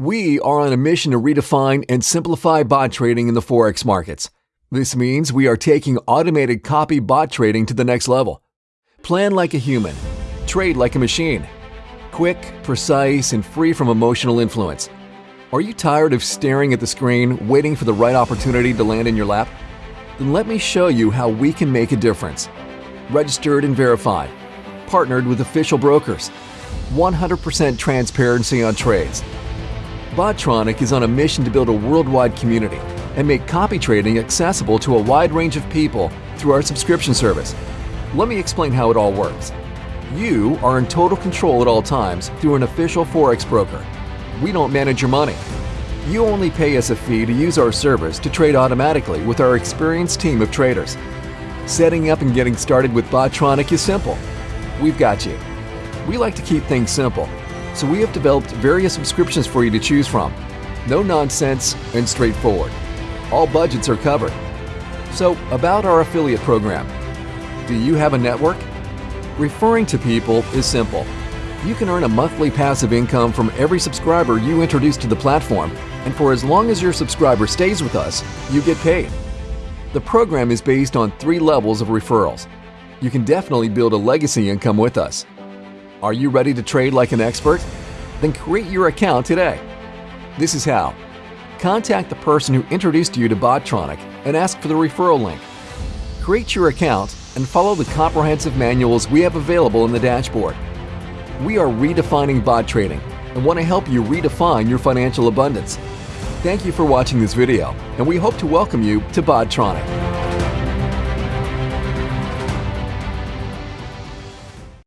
We are on a mission to redefine and simplify bot trading in the Forex markets. This means we are taking automated copy bot trading to the next level. Plan like a human, trade like a machine. Quick, precise, and free from emotional influence. Are you tired of staring at the screen, waiting for the right opportunity to land in your lap? Then let me show you how we can make a difference. Registered and verified. Partnered with official brokers. 100% transparency on trades. Botronic is on a mission to build a worldwide community and make copy trading accessible to a wide range of people through our subscription service. Let me explain how it all works. You are in total control at all times through an official Forex broker. We don't manage your money. You only pay us a fee to use our service to trade automatically with our experienced team of traders. Setting up and getting started with Botronic is simple. We've got you. We like to keep things simple, so we have developed various subscriptions for you to choose from. No nonsense and straightforward. All budgets are covered. So, about our affiliate program. Do you have a network? Referring to people is simple. You can earn a monthly passive income from every subscriber you introduce to the platform, and for as long as your subscriber stays with us, you get paid. The program is based on three levels of referrals. You can definitely build a legacy income with us. Are you ready to trade like an expert? Then create your account today. This is how. Contact the person who introduced you to Botronic and ask for the referral link. Create your account and follow the comprehensive manuals we have available in the dashboard. We are redefining bot trading and want to help you redefine your financial abundance. Thank you for watching this video, and we hope to welcome you to Botronic.